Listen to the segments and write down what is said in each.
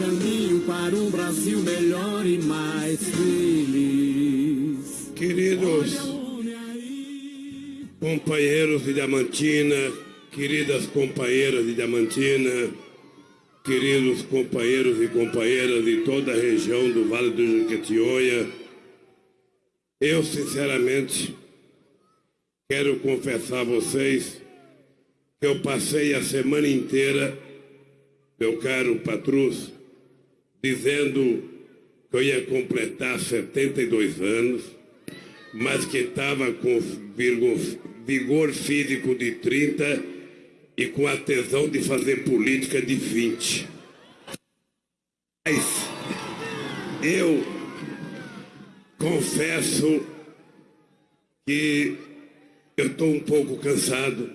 caminho para um Brasil melhor e mais feliz. Queridos companheiros de Diamantina, queridas companheiras de Diamantina, queridos companheiros e companheiras de toda a região do Vale do Jequitinhonha, eu sinceramente quero confessar a vocês que eu passei a semana inteira, meu caro Patrus, dizendo que eu ia completar 72 anos, mas que estava com vigor, físico de 30 e com a tesão de fazer política de 20. Mas eu confesso que eu estou um pouco cansado,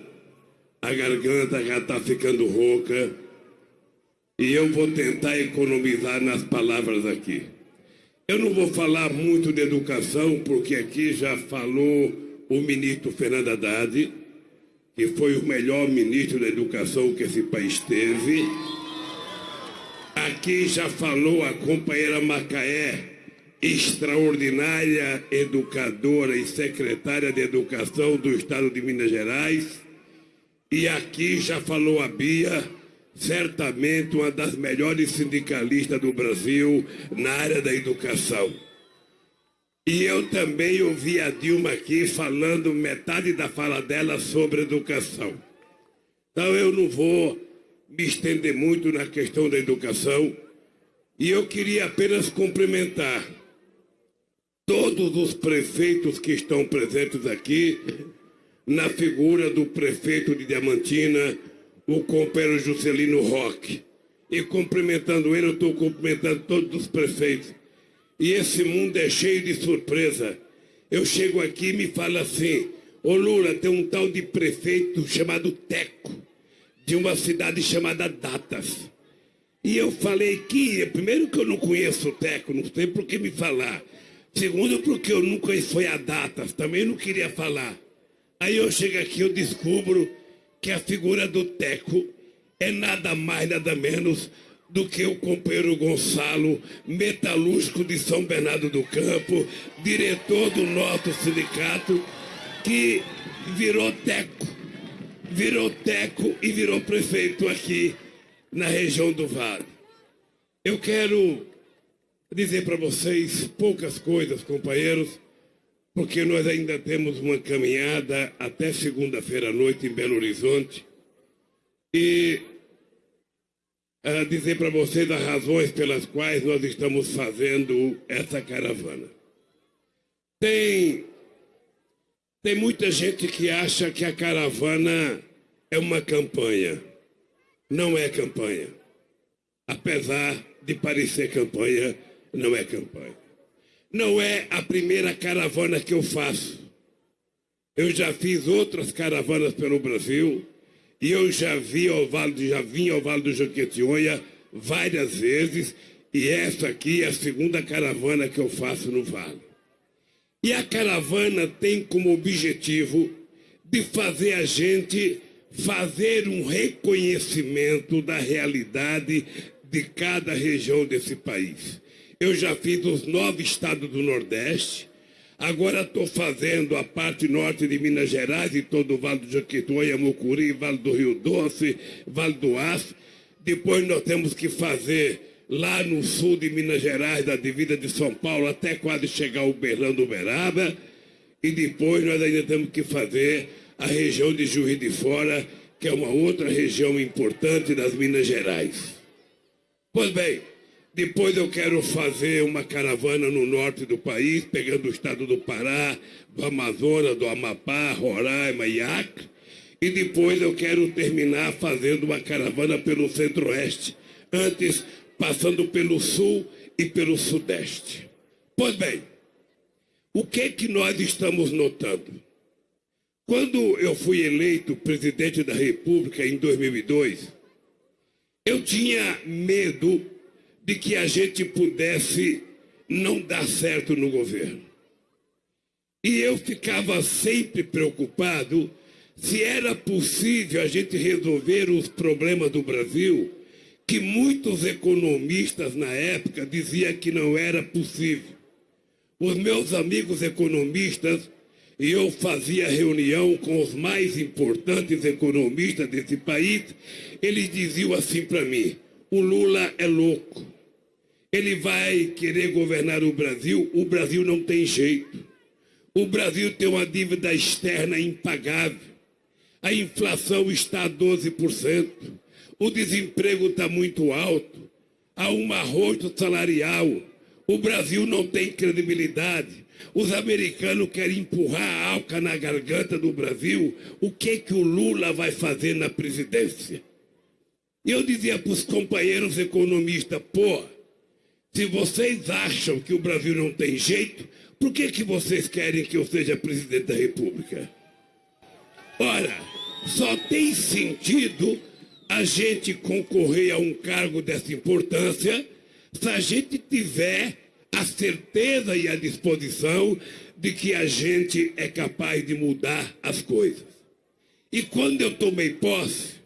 a garganta já está ficando rouca e eu vou tentar economizar nas palavras aqui. Eu não vou falar muito de educação, porque aqui já falou o ministro Fernando Haddad, que foi o melhor ministro da educação que esse país teve. Aqui já falou a companheira Macaé, extraordinária educadora e secretária de Educação do Estado de Minas Gerais. E aqui já falou a Bia, certamente uma das melhores sindicalistas do Brasil na área da educação. E eu também ouvi a Dilma aqui falando metade da fala dela sobre educação. Então eu não vou me estender muito na questão da educação. E eu queria apenas cumprimentar todos os prefeitos que estão presentes aqui, na figura do prefeito de Diamantina, o companheiro Juscelino Roque. E cumprimentando ele, eu estou cumprimentando todos os prefeitos. E esse mundo é cheio de surpresa. Eu chego aqui e me fala assim, ô Lula, tem um tal de prefeito chamado Teco, de uma cidade chamada Datas. E eu falei que, primeiro que eu não conheço o Teco, não sei por que me falar. Segundo, porque eu nunca fui a Datas, também não queria falar. Aí eu chego aqui, eu descubro que a figura do Teco é nada mais, nada menos do que o companheiro Gonçalo, metalúrgico de São Bernardo do Campo, diretor do nosso sindicato, que virou Teco, virou Teco e virou prefeito aqui na região do Vale. Eu quero dizer para vocês poucas coisas, companheiros, porque nós ainda temos uma caminhada até segunda-feira à noite em Belo Horizonte. E uh, dizer para vocês as razões pelas quais nós estamos fazendo essa caravana. Tem, tem muita gente que acha que a caravana é uma campanha. Não é campanha. Apesar de parecer campanha, não é campanha. Não é a primeira caravana que eu faço. Eu já fiz outras caravanas pelo Brasil e eu já vi ao Vale, já vim ao Vale do Jequitinhonha várias vezes e essa aqui é a segunda caravana que eu faço no Vale. E a caravana tem como objetivo de fazer a gente fazer um reconhecimento da realidade de cada região desse país. Eu já fiz os nove estados do Nordeste. Agora estou fazendo a parte norte de Minas Gerais e todo o Vale do Jequitinhonha, Mucuri, Vale do Rio Doce, Vale do Aço. Depois nós temos que fazer lá no sul de Minas Gerais, da divisa de São Paulo, até quase chegar ao Uberlândia, Uberaba. E depois nós ainda temos que fazer a região de Juiz de Fora, que é uma outra região importante das Minas Gerais. Pois bem, depois eu quero fazer uma caravana no norte do país, pegando o estado do Pará, do Amazonas, do Amapá, Roraima e Acre. E depois eu quero terminar fazendo uma caravana pelo centro-oeste, antes passando pelo sul e pelo sudeste. Pois bem, o que que nós estamos notando? Quando eu fui eleito presidente da República em 2002, eu tinha medo de que a gente pudesse não dar certo no governo. E eu ficava sempre preocupado se era possível a gente resolver os problemas do Brasil que muitos economistas na época diziam que não era possível. Os meus amigos economistas, e eu fazia reunião com os mais importantes economistas desse país, eles diziam assim para mim: o Lula é louco. Ele vai querer governar o Brasil, o Brasil não tem jeito. O Brasil tem uma dívida externa impagável. A inflação está a 12%. O desemprego está muito alto. Há um arrojo salarial. O Brasil não tem credibilidade. Os americanos querem empurrar a alca na garganta do Brasil. O que que o Lula vai fazer na presidência? Eu dizia para os companheiros economistas, pô, se vocês acham que o Brasil não tem jeito, por que, que vocês querem que eu seja presidente da República? Ora, só tem sentido a gente concorrer a um cargo dessa importância se a gente tiver a certeza e a disposição de que a gente é capaz de mudar as coisas. E quando eu tomei posse,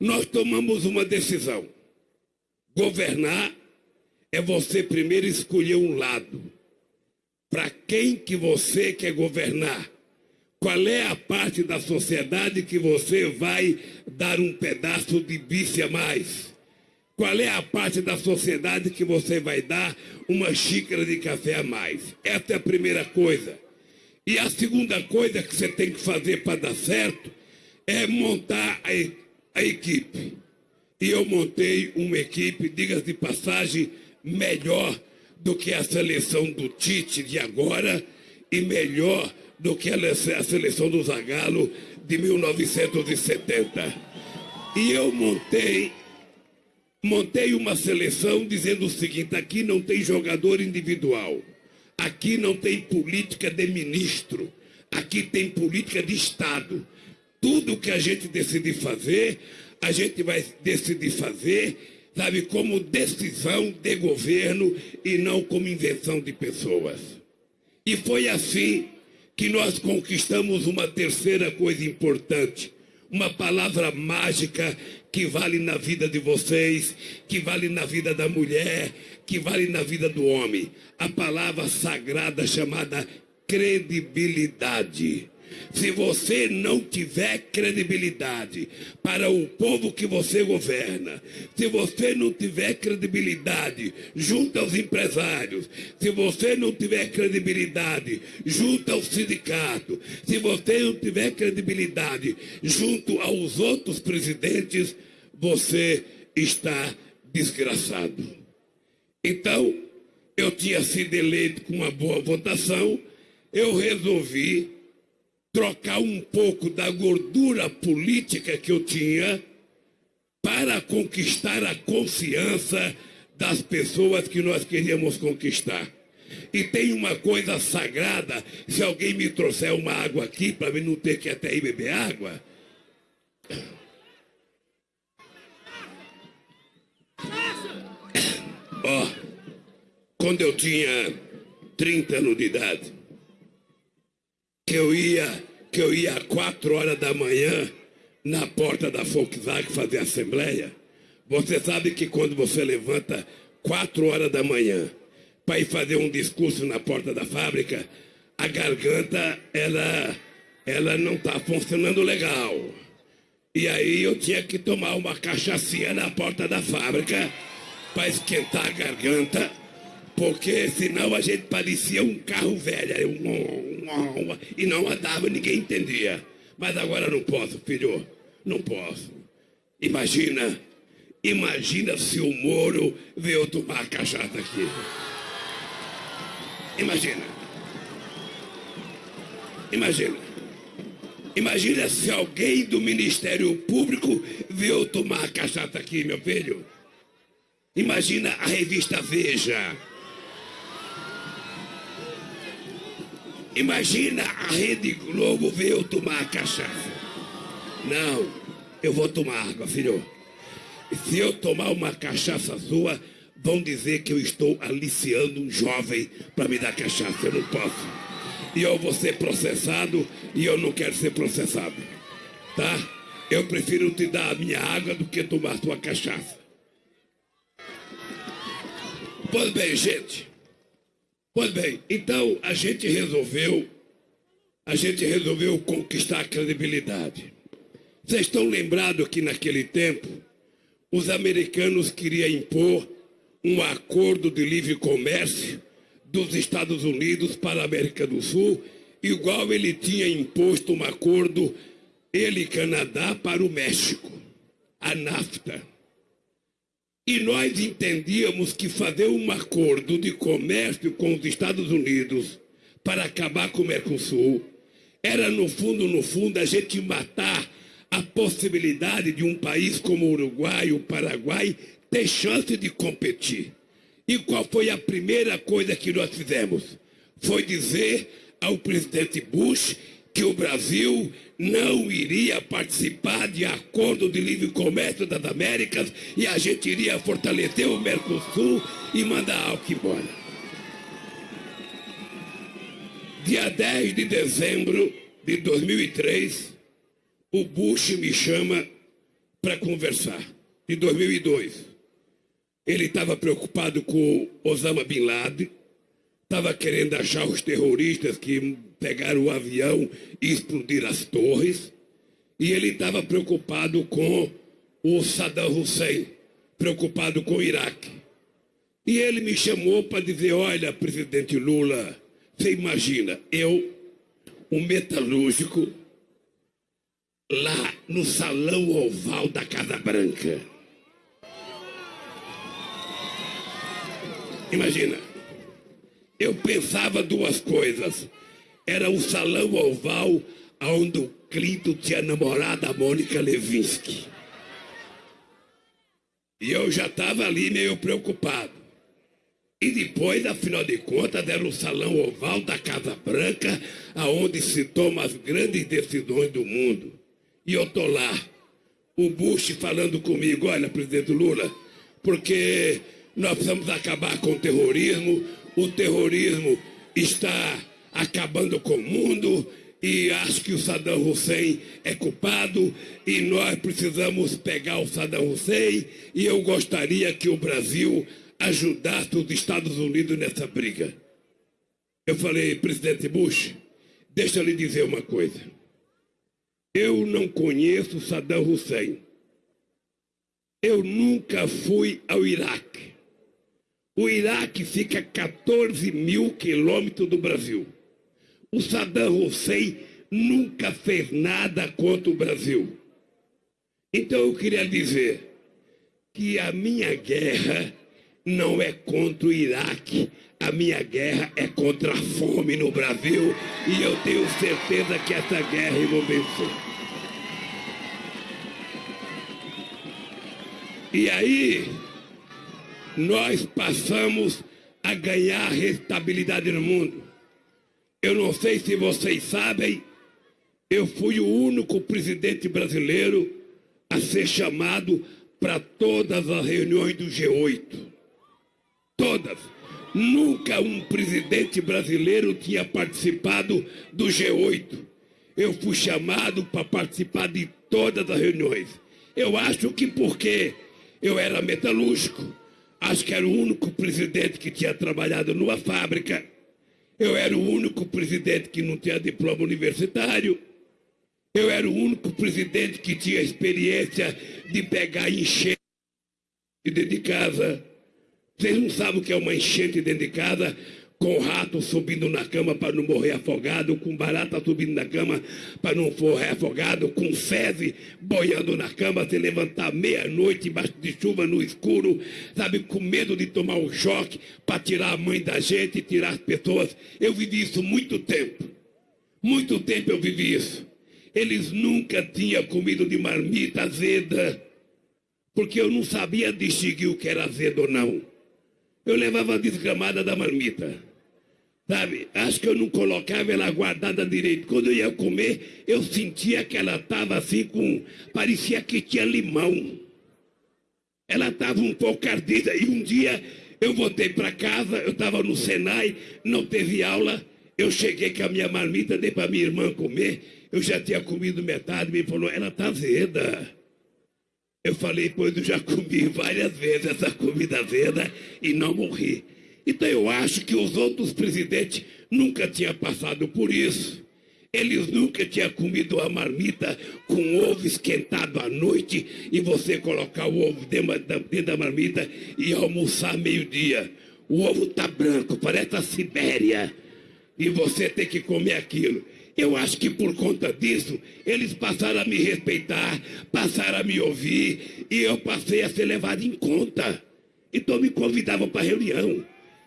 nós tomamos uma decisão. Governar é você primeiro escolher um lado. Para quem que você quer governar? Qual é a parte da sociedade que você vai dar um pedaço de bife a mais? Qual é a parte da sociedade que você vai dar uma xícara de café a mais? Essa é a primeira coisa. E a segunda coisa que você tem que fazer para dar certo é montar a, a equipe. E eu montei uma equipe, diga de passagem, melhor do que a seleção do Tite de agora e melhor do que a seleção do Zagallo de 1970. E eu montei montei uma seleção dizendo o seguinte: aqui não tem jogador individual, aqui não tem política de ministro, aqui tem política de Estado. Tudo que a gente decidir fazer, a gente vai decidir fazer, sabe, como decisão de governo e não como invenção de pessoas. E foi assim que nós conquistamos uma terceira coisa importante, uma palavra mágica que vale na vida de vocês, que vale na vida da mulher, que vale na vida do homem. A palavra sagrada chamada credibilidade. Se você não tiver credibilidade para o povo que você governa, se você não tiver credibilidade junto aos empresários, se você não tiver credibilidade junto ao sindicato, se você não tiver credibilidade junto aos outros presidentes, você está desgraçado. Então, eu tinha sido eleito com uma boa votação, eu resolvi trocar um pouco da gordura política que eu tinha para conquistar a confiança das pessoas que nós queríamos conquistar. E tem uma coisa sagrada, se alguém me trouxer uma água aqui para mim não ter que até ir beber água. Ó, oh, quando eu tinha 30 anos de idade, que eu ia, que eu ia às quatro horas da manhã na porta da Volkswagen fazer assembleia. Você sabe que quando você levanta quatro horas da manhã para ir fazer um discurso na porta da fábrica, a garganta ela, ela não está funcionando legal. E aí eu tinha que tomar uma cachaçinha na porta da fábrica para esquentar a garganta porque senão a gente parecia um carro velho, e não andava, ninguém entendia. Mas agora não posso, filho, não posso. Imagina, imagina se o Moro veio tomar cachaça aqui. Imagina. Imagina. Imagina se alguém do Ministério Público veio tomar cachaça aqui, meu filho. Imagina a revista Veja. Imagina a Rede Globo ver eu tomar cachaça. Não, eu vou tomar água, filho. E se eu tomar uma cachaça sua, vão dizer que eu estou aliciando um jovem para me dar cachaça. Eu não posso. E eu vou ser processado e eu não quero ser processado. Tá? Eu prefiro te dar a minha água do que tomar sua cachaça. Pois bem, gente. Pois bem, então a gente resolveu, a gente resolveu conquistar a credibilidade. Vocês estão lembrados que naquele tempo os americanos queriam impor um acordo de livre comércio dos Estados Unidos para a América do Sul, igual ele tinha imposto um acordo, ele Canadá, para o México, a NAFTA. E nós entendíamos que fazer um acordo de comércio com os Estados Unidos para acabar com o Mercosul era, no fundo, no fundo, a gente matar a possibilidade de um país como o Uruguai, o Paraguai, ter chance de competir. E qual foi a primeira coisa que nós fizemos? Foi dizer ao presidente Bush que o Brasil não iria participar de acordo de livre comércio das Américas e a gente iria fortalecer o Mercosul e mandar algo embora. Dia 10 de dezembro de 2003, o Bush me chama para conversar, de 2002. Ele estava preocupado com Osama Bin Laden, estava querendo achar os terroristas que pegaram o avião e explodiram as torres, e ele estava preocupado com o Saddam Hussein, preocupado com o Iraque. E ele me chamou para dizer: Olha, presidente Lula, você imagina, eu, um metalúrgico, lá no salão oval da Casa Branca. Imagina. Eu pensava duas coisas. Era o salão oval onde o Clinton tinha namorado a Mônica Levinsky. E eu já estava ali meio preocupado. E depois, afinal de contas, era o salão oval da Casa Branca, aonde se tomam as grandes decisões do mundo. E eu tô lá, o Bush falando comigo, olha, presidente Lula, porque nós precisamos acabar com o terrorismo, o terrorismo está acabando com o mundo e acho que o Saddam Hussein é culpado e nós precisamos pegar o Saddam Hussein e eu gostaria que o Brasil ajudasse os Estados Unidos nessa briga. Eu falei, presidente Bush, deixa eu lhe dizer uma coisa. Eu não conheço Saddam Hussein. Eu nunca fui ao Iraque. O Iraque fica a 14 mil quilômetros do Brasil. O Saddam Hussein nunca fez nada contra o Brasil. Então eu queria dizer que a minha guerra não é contra o Iraque, a minha guerra é contra a fome no Brasil e eu tenho certeza que essa guerra vou vencer. E aí, nós passamos a ganhar estabilidade no mundo. Eu não sei se vocês sabem, eu fui o único presidente brasileiro a ser chamado para todas as reuniões do G8. Todas. Nunca um presidente brasileiro tinha participado do G8. Eu fui chamado para participar de todas as reuniões. Eu acho que porque eu era metalúrgico, Acho que era o único presidente que tinha trabalhado numa fábrica. Eu era o único presidente que não tinha diploma universitário. Eu era o único presidente que tinha experiência de pegar enchente dentro de casa. Vocês não sabem o que é uma enchente dentro de casa? Com rato subindo na cama para não morrer afogado, com barata subindo na cama para não morrer afogado, com fezes boiando na cama, se levantar meia-noite embaixo de chuva no escuro, sabe, com medo de tomar um choque para tirar a mãe da gente, tirar as pessoas. Eu vivi isso muito tempo. Muito tempo eu vivi isso. Eles nunca tinham comido de marmita azeda, porque eu não sabia distinguir o que era azedo ou não. Eu levava a desgramada da marmita. Sabe? Acho que eu não colocava ela guardada direito. Quando eu ia comer, eu sentia que ela estava assim com. parecia que tinha limão. Ela estava um pouco ardida. E um dia eu voltei para casa, eu estava no Senai, não teve aula. Eu cheguei com a minha marmita, dei para minha irmã comer. Eu já tinha comido metade, me falou, ela está azeda. Eu falei, pois eu já comi várias vezes essa comida azeda e não morri. Então eu acho que os outros presidentes nunca tinham passado por isso. Eles nunca tinham comido uma marmita com ovo esquentado à noite e você colocar o ovo dentro da marmita e almoçar meio-dia. O ovo tá branco, parece a Sibéria. E você tem que comer aquilo. Eu acho que por conta disso, eles passaram a me respeitar, passaram a me ouvir, e eu passei a ser levado em conta. Então me convidavam para reunião.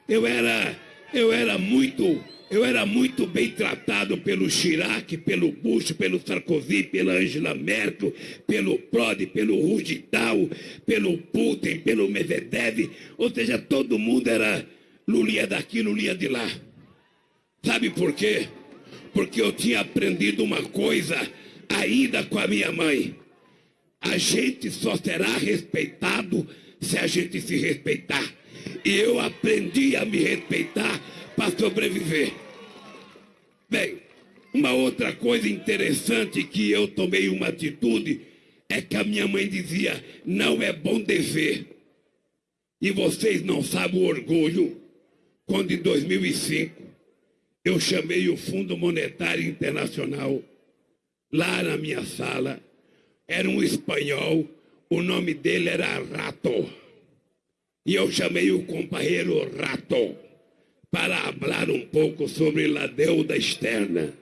Eu era, eu era muito, eu era muito bem tratado pelo Chirac, pelo Bush, pelo Sarkozy, pela Angela Merkel, pelo Prodi, pelo Rugital, pelo Putin, pelo Medvedev. Ou seja, todo mundo era Lulinha daqui, Lulinha de lá. Sabe por quê? Porque eu tinha aprendido uma coisa ainda com a minha mãe. A gente só será respeitado se a gente se respeitar. E eu aprendi a me respeitar para sobreviver. Bem, uma outra coisa interessante que eu tomei uma atitude é que a minha mãe dizia: não é bom dever. E vocês não sabem o orgulho quando em 2005 eu chamei o Fundo Monetário Internacional lá na minha sala. Era um espanhol, o nome dele era Rato. E eu chamei o companheiro Rato para falar um pouco sobre a deuda externa.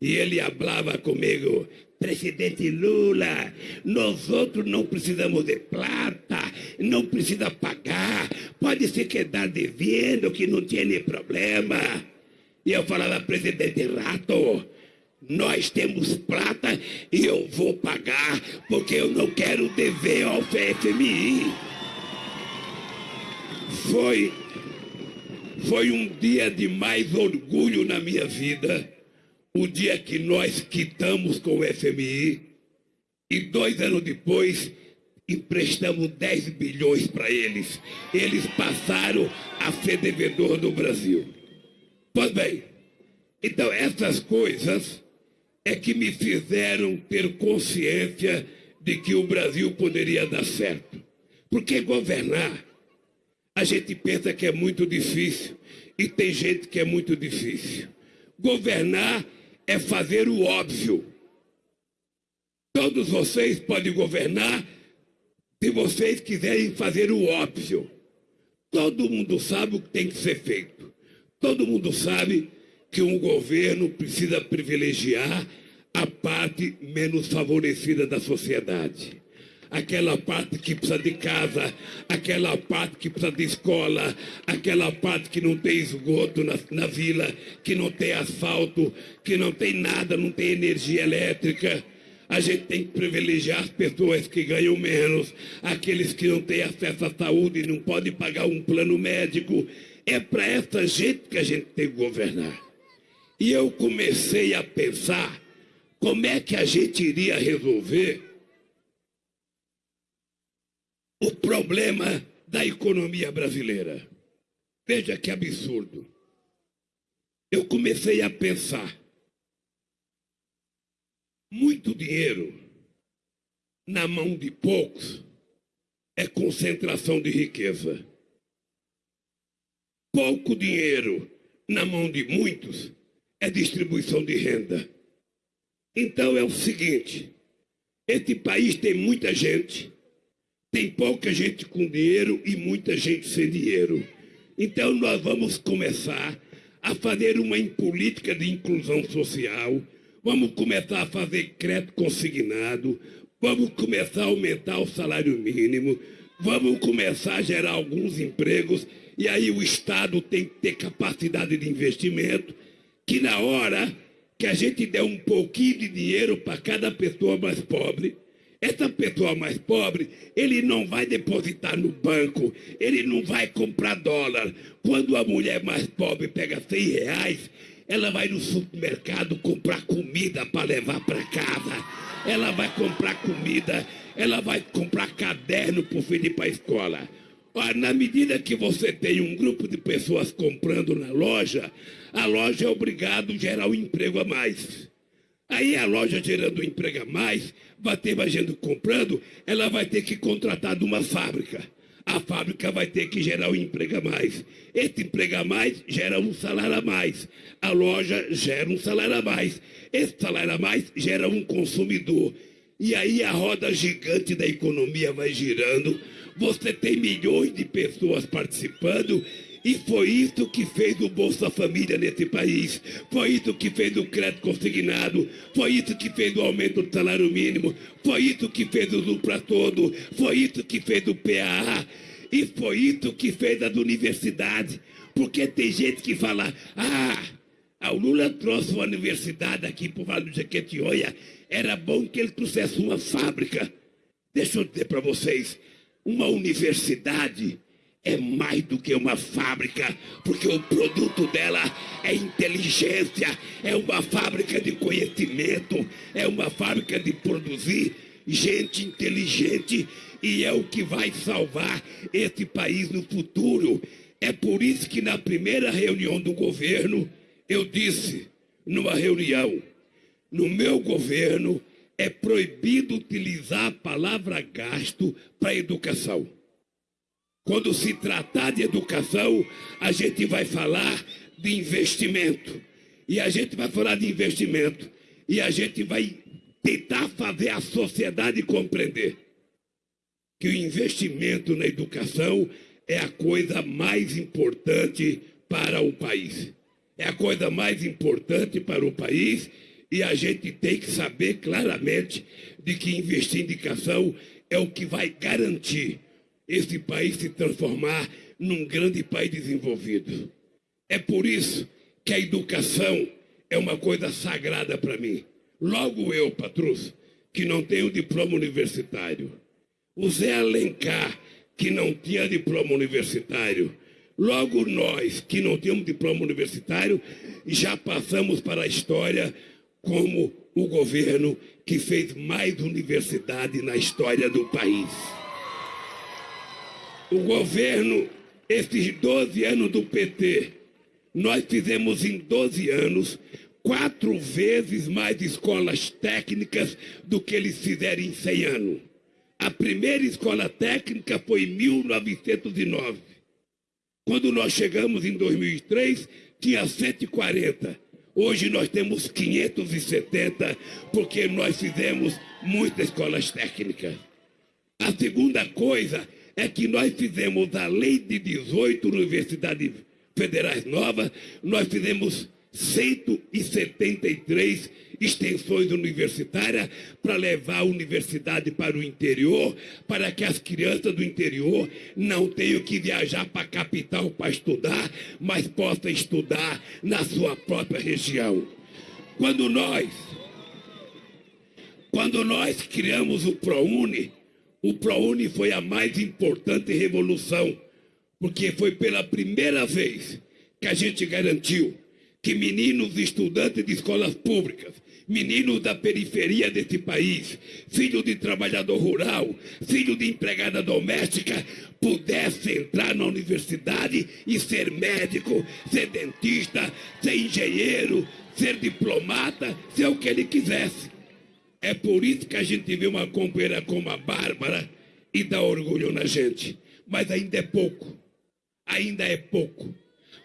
E ele falava comigo, presidente Lula, nós outros não precisamos de plata, não precisa pagar, pode se quedar devendo que não tem problema. E eu falava, presidente Rato, nós temos plata e eu vou pagar, porque eu não quero dever ao FMI. Foi, foi um dia de mais orgulho na minha vida, o dia que nós quitamos com o FMI e dois anos depois emprestamos 10 bilhões para eles. Eles passaram a ser devedor do Brasil. Pois bem, então essas coisas é que me fizeram ter consciência de que o Brasil poderia dar certo. Porque governar a gente pensa que é muito difícil e tem gente que é muito difícil. Governar é fazer o óbvio. Todos vocês podem governar se vocês quiserem fazer o óbvio. Todo mundo sabe o que tem que ser feito. Todo mundo sabe que um governo precisa privilegiar a parte menos favorecida da sociedade aquela parte que precisa de casa, aquela parte que precisa de escola, aquela parte que não tem esgoto na, na vila, que não tem asfalto, que não tem nada, não tem energia elétrica. A gente tem que privilegiar as pessoas que ganham menos, aqueles que não têm acesso à saúde e não podem pagar um plano médico. É para essa gente que a gente tem que governar. E eu comecei a pensar como é que a gente iria resolver o problema da economia brasileira. Veja que absurdo. Eu comecei a pensar. Muito dinheiro na mão de poucos é concentração de riqueza. Pouco dinheiro na mão de muitos é distribuição de renda. Então é o seguinte: esse país tem muita gente tem pouca gente com dinheiro e muita gente sem dinheiro. Então nós vamos começar a fazer uma política de inclusão social, vamos começar a fazer crédito consignado, vamos começar a aumentar o salário mínimo, vamos começar a gerar alguns empregos, e aí o Estado tem que ter capacidade de investimento, que na hora que a gente der um pouquinho de dinheiro para cada pessoa mais pobre, essa pessoa mais pobre, ele não vai depositar no banco, ele não vai comprar dólar. Quando a mulher mais pobre pega 100 reais, ela vai no supermercado comprar comida para levar para casa. Ela vai comprar comida, ela vai comprar caderno para o filho ir para a escola. Ora, na medida que você tem um grupo de pessoas comprando na loja, a loja é obrigada a gerar um emprego a mais. Aí a loja gerando emprego a mais, vai ter mais gente comprando, ela vai ter que contratar de uma fábrica. A fábrica vai ter que gerar um emprego a mais. Esse emprego a mais gera um salário a mais. A loja gera um salário a mais. Esse salário a mais gera um consumidor. E aí a roda gigante da economia vai girando. Você tem milhões de pessoas participando e foi isso que fez o Bolsa Família nesse país. Foi isso que fez o crédito consignado. Foi isso que fez o aumento do salário mínimo. Foi isso que fez o Lula todo. Foi isso que fez o PAA. E foi isso que fez as universidades. Porque tem gente que fala, ah, o Lula trouxe uma universidade aqui para o Vale do Jequitinhonha. Era bom que ele trouxesse uma fábrica. Deixa eu dizer para vocês, uma universidade é mais do que uma fábrica, porque o produto dela é inteligência, é uma fábrica de conhecimento, é uma fábrica de produzir gente inteligente e é o que vai salvar esse país no futuro. É por isso que na primeira reunião do governo eu disse, numa reunião, no meu governo é proibido utilizar a palavra gasto para educação. Quando se tratar de educação, a gente vai falar de investimento. E a gente vai falar de investimento. E a gente vai tentar fazer a sociedade compreender que o investimento na educação é a coisa mais importante para o país. É a coisa mais importante para o país e a gente tem que saber claramente de que investir em educação é o que vai garantir esse país se transformar num grande país desenvolvido. É por isso que a educação é uma coisa sagrada para mim. Logo eu, Patrus, que não tenho diploma universitário. O Zé Alencar, que não tinha diploma universitário. Logo nós, que não temos diploma universitário, já passamos para a história como o governo que fez mais universidade na história do país o governo, esses 12 anos do PT, nós fizemos em 12 anos quatro vezes mais escolas técnicas do que eles fizeram em 100 anos. A primeira escola técnica foi em 1909. Quando nós chegamos em 2003, tinha 140. Hoje nós temos 570, porque nós fizemos muitas escolas técnicas. A segunda coisa é que nós fizemos a lei de 18 universidades federais novas, nós fizemos 173 extensões universitárias para levar a universidade para o interior, para que as crianças do interior não tenham que viajar para a capital para estudar, mas possam estudar na sua própria região. Quando nós, quando nós criamos o ProUni, o ProUni foi a mais importante revolução, porque foi pela primeira vez que a gente garantiu que meninos estudantes de escolas públicas, meninos da periferia desse país, filho de trabalhador rural, filho de empregada doméstica, pudessem entrar na universidade e ser médico, ser dentista, ser engenheiro, ser diplomata, ser o que ele quisesse. É por isso que a gente vê uma companheira como a Bárbara e dá orgulho na gente. Mas ainda é pouco. Ainda é pouco.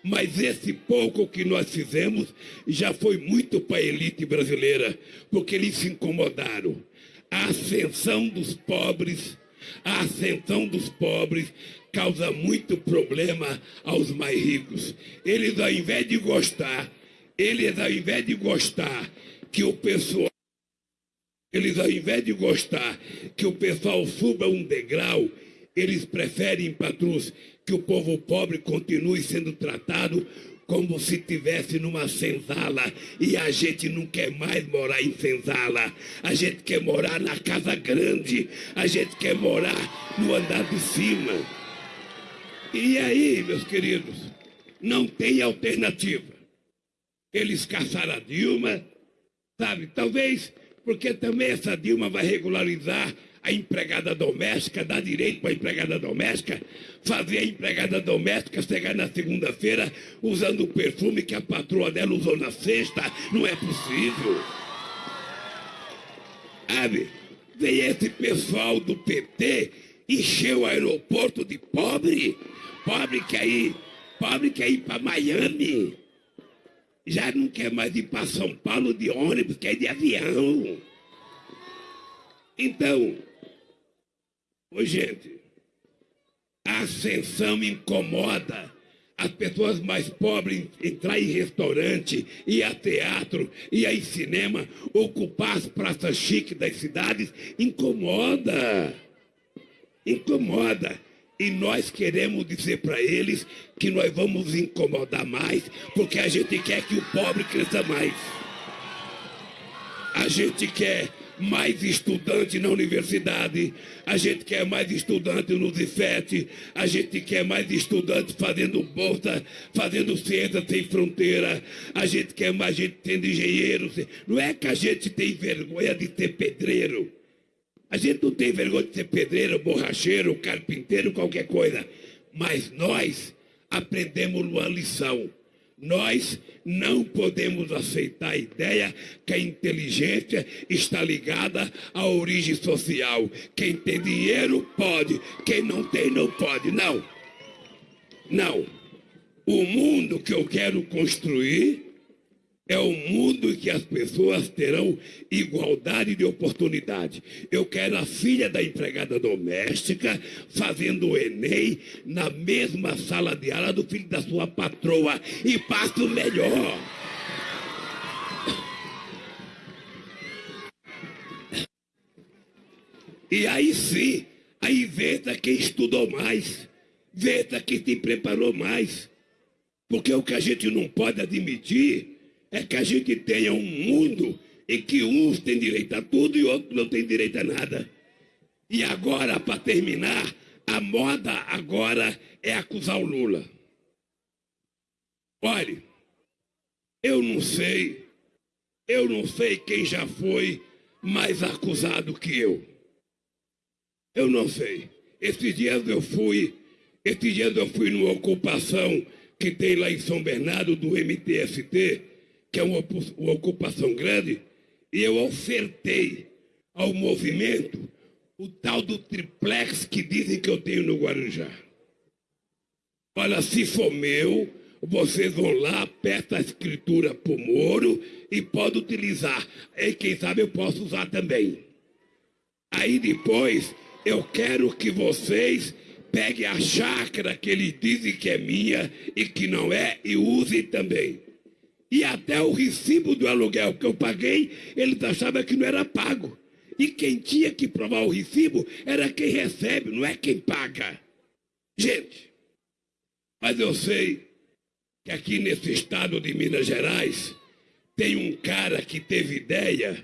Mas esse pouco que nós fizemos já foi muito para a elite brasileira, porque eles se incomodaram. A ascensão dos pobres, a ascensão dos pobres causa muito problema aos mais ricos. Eles, ao invés de gostar, eles, ao invés de gostar que o pessoal eles, ao invés de gostar que o pessoal suba um degrau, eles preferem, patrus, que o povo pobre continue sendo tratado como se tivesse numa senzala e a gente não quer mais morar em senzala. A gente quer morar na casa grande, a gente quer morar no andar de cima. E aí, meus queridos, não tem alternativa. Eles caçaram a Dilma, sabe? Talvez porque também essa Dilma vai regularizar a empregada doméstica, dar direito para a empregada doméstica, fazer a empregada doméstica chegar na segunda-feira usando o perfume que a patroa dela usou na sexta. Não é possível. Sabe? Vem esse pessoal do PT encher o aeroporto de pobre. Pobre quer ir, pobre quer ir para Miami. Já não quer mais ir para São Paulo de ônibus, quer de avião. Então, ô gente, a ascensão incomoda as pessoas mais pobres entrar em restaurante, ir a teatro, ir a cinema, ocupar as praças chiques das cidades, incomoda. Incomoda. E nós queremos dizer para eles que nós vamos incomodar mais, porque a gente quer que o pobre cresça mais. A gente quer mais estudante na universidade, a gente quer mais estudante no IFET, a gente quer mais estudante fazendo bolsa, fazendo ciência sem fronteira, a gente quer mais gente sendo engenheiro. Não é que a gente tem vergonha de ser pedreiro. A gente não tem vergonha de ser pedreiro, borracheiro, carpinteiro, qualquer coisa. Mas nós aprendemos uma lição nós não podemos aceitar a ideia que a inteligência está ligada à origem social. Quem tem dinheiro pode, quem não tem não pode. Não. Não. O mundo que eu quero construir é um mundo em que as pessoas terão igualdade de oportunidade. Eu quero a filha da empregada doméstica fazendo o Enem na mesma sala de aula do filho da sua patroa e passo melhor. E aí sim, aí veja quem estudou mais, veja quem se preparou mais. Porque o que a gente não pode admitir é que a gente tenha um mundo em que uns têm direito a tudo e outros não têm direito a nada. E agora, para terminar, a moda agora é acusar o Lula. Olhe, eu não sei, eu não sei quem já foi mais acusado que eu. Eu não sei. Esses dias eu fui, esses dias eu fui numa ocupação que tem lá em São Bernardo do MTST que é uma, uma ocupação grande, e eu ofertei ao movimento o tal do triplex que dizem que eu tenho no Guarujá. Olha, se for meu, vocês vão lá, peça a escritura para o Moro e pode utilizar. E quem sabe eu posso usar também. Aí depois eu quero que vocês peguem a chácara que eles dizem que é minha e que não é e usem também. E até o recibo do aluguel que eu paguei, eles achavam que não era pago. E quem tinha que provar o recibo era quem recebe, não é quem paga. Gente, mas eu sei que aqui nesse estado de Minas Gerais tem um cara que teve ideia,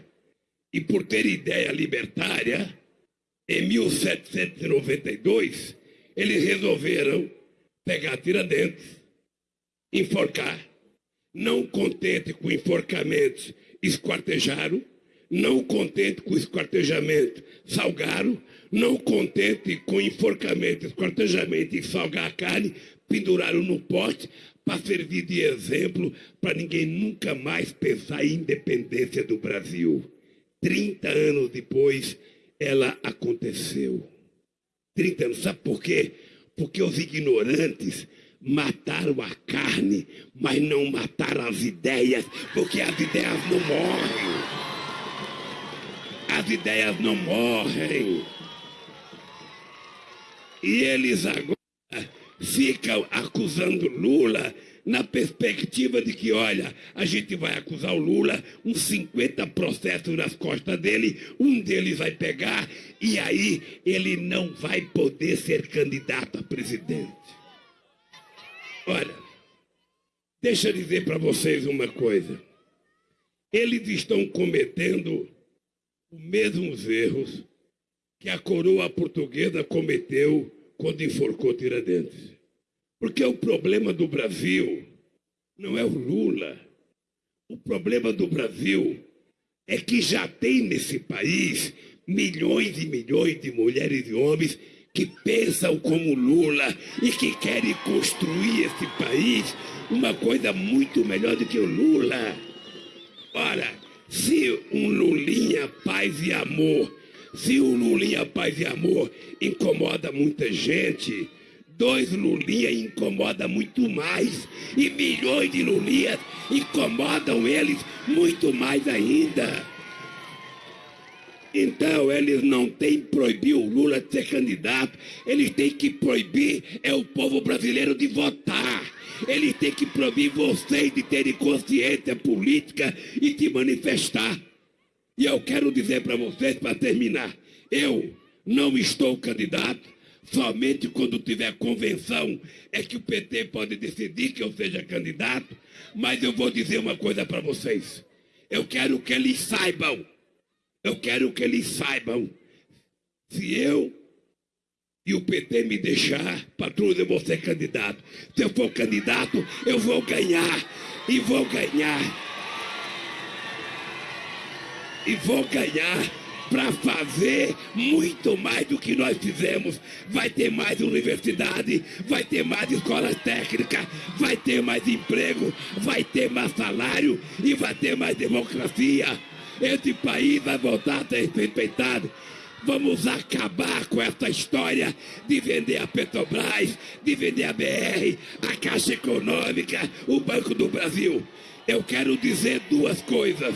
e por ter ideia libertária, em 1792, eles resolveram pegar Tiradentes, enforcar não contente com enforcamentos, esquartejaram, não contente com esquartejamento, salgaram, não contente com enforcamento, esquartejamento e salgar a carne, penduraram no poste para servir de exemplo para ninguém nunca mais pensar em independência do Brasil. 30 anos depois, ela aconteceu. 30 anos, sabe por quê? Porque os ignorantes mataram a carne, mas não mataram as ideias, porque as ideias não morrem. As ideias não morrem. E eles agora ficam acusando Lula na perspectiva de que, olha, a gente vai acusar o Lula, uns 50 processos nas costas dele, um deles vai pegar, e aí ele não vai poder ser candidato a presidente. Olha, deixa eu dizer para vocês uma coisa. Eles estão cometendo os mesmos erros que a coroa portuguesa cometeu quando enforcou Tiradentes. Porque o problema do Brasil não é o Lula. O problema do Brasil é que já tem nesse país milhões e milhões de mulheres e homens que pensam como Lula e que querem construir esse país uma coisa muito melhor do que o Lula. Ora, Se um Lulinha paz e amor, se um Lulinha paz e amor incomoda muita gente, dois Lulinha incomoda muito mais. E milhões de Lulinhas incomodam eles muito mais ainda. Então eles não têm que proibir o Lula de ser candidato, eles têm que proibir é o povo brasileiro de votar. Eles têm que proibir vocês de terem consciência política e de manifestar. E eu quero dizer para vocês, para terminar, eu não estou candidato, somente quando tiver convenção é que o PT pode decidir que eu seja candidato, mas eu vou dizer uma coisa para vocês. Eu quero que eles saibam eu quero que eles saibam, se eu e o PT me deixar, patrulha, eu vou ser candidato. Se eu for candidato, eu vou ganhar. E vou ganhar. E vou ganhar para fazer muito mais do que nós fizemos. Vai ter mais universidade, vai ter mais escola técnica, vai ter mais emprego, vai ter mais salário e vai ter mais democracia. Esse país vai voltar a ser respeitado. Vamos acabar com essa história de vender a Petrobras, de vender a BR, a Caixa Econômica, o Banco do Brasil. Eu quero dizer duas coisas.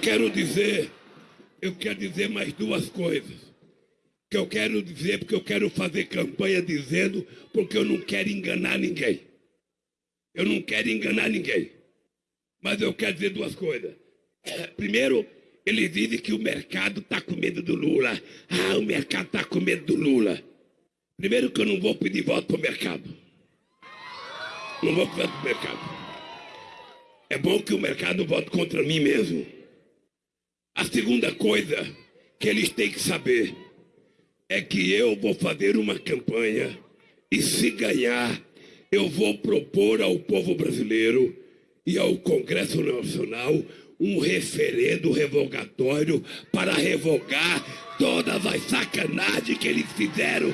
Quero dizer, eu quero dizer mais duas coisas. Que eu quero dizer, porque eu quero fazer campanha dizendo, porque eu não quero enganar ninguém. Eu não quero enganar ninguém. Mas eu quero dizer duas coisas. Primeiro, eles dizem que o mercado está com medo do Lula. Ah, o mercado está com medo do Lula. Primeiro que eu não vou pedir voto para o mercado. Não vou pedir voto para o mercado. É bom que o mercado vote contra mim mesmo. A segunda coisa que eles têm que saber é que eu vou fazer uma campanha e se ganhar, eu vou propor ao povo brasileiro e ao Congresso Nacional um referendo revogatório para revogar todas as sacanagens que eles fizeram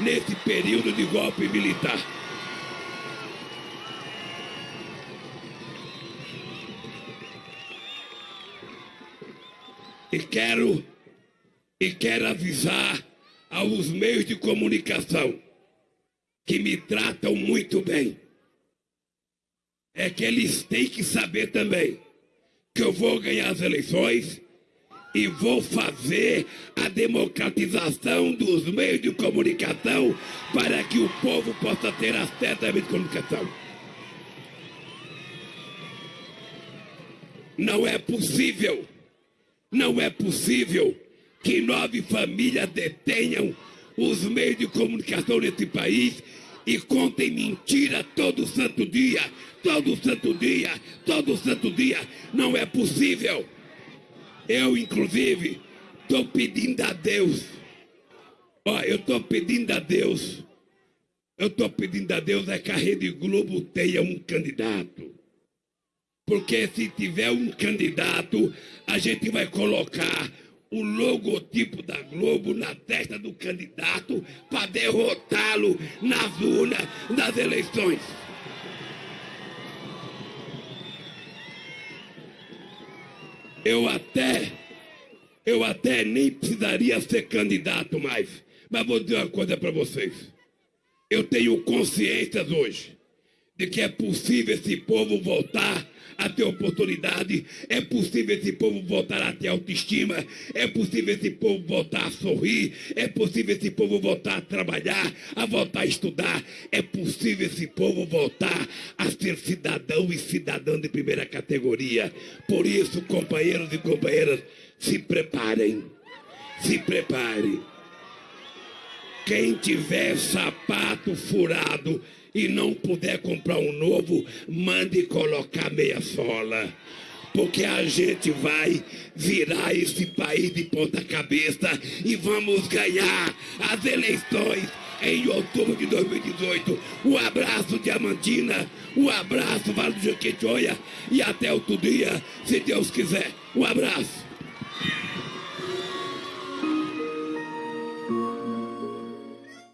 nesse período de golpe militar. E quero, e quero avisar aos meios de comunicação que me tratam muito bem. É que eles têm que saber também que eu vou ganhar as eleições e vou fazer a democratização dos meios de comunicação para que o povo possa ter acesso à comunicação. Não é possível não é possível que nove famílias detenham os meios de comunicação nesse país e contem mentira todo santo dia, todo santo dia, todo santo dia. Não é possível. Eu, inclusive, estou pedindo a Deus. Ó, eu estou pedindo a Deus. Eu estou pedindo a Deus é que a Rede Globo tenha um candidato. Porque se tiver um candidato, a gente vai colocar o logotipo da Globo na testa do candidato para derrotá-lo nas urnas das eleições. Eu até, eu até nem precisaria ser candidato mais. Mas vou dizer uma coisa para vocês. Eu tenho consciência hoje de que é possível esse povo voltar a ter oportunidade, é possível esse povo voltar a ter autoestima, é possível esse povo voltar a sorrir, é possível esse povo voltar a trabalhar, a voltar a estudar, é possível esse povo voltar a ser cidadão e cidadã de primeira categoria. Por isso, companheiros e companheiras, se preparem, se preparem. Quem tiver sapato furado, e não puder comprar um novo, mande colocar meia sola. Porque a gente vai virar esse país de ponta cabeça e vamos ganhar as eleições em outubro de 2018. Um abraço, Diamantina. Um abraço, Vale do Jequitinhonha. E até outro dia, se Deus quiser. Um abraço.